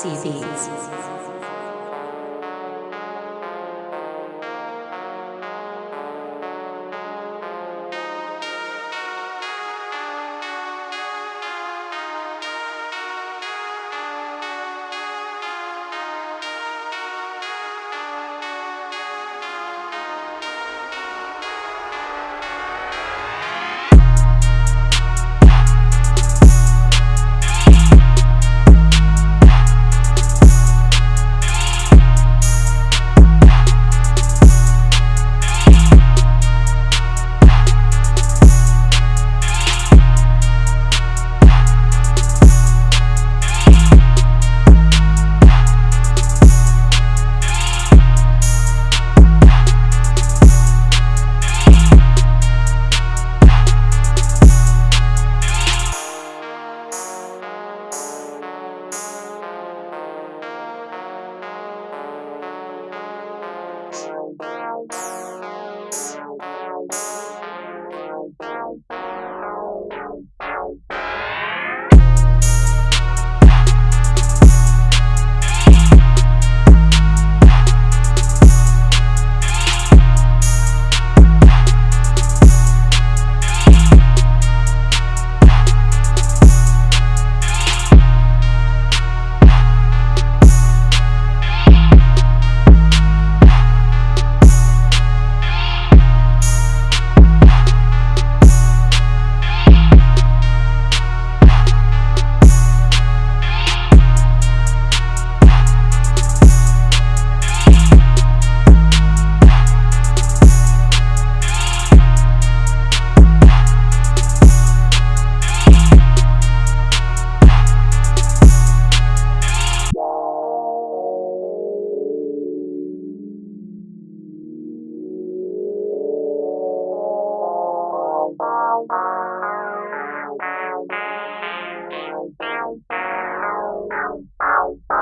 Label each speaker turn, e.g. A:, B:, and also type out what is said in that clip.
A: CBs.
B: Bye.
C: Bye.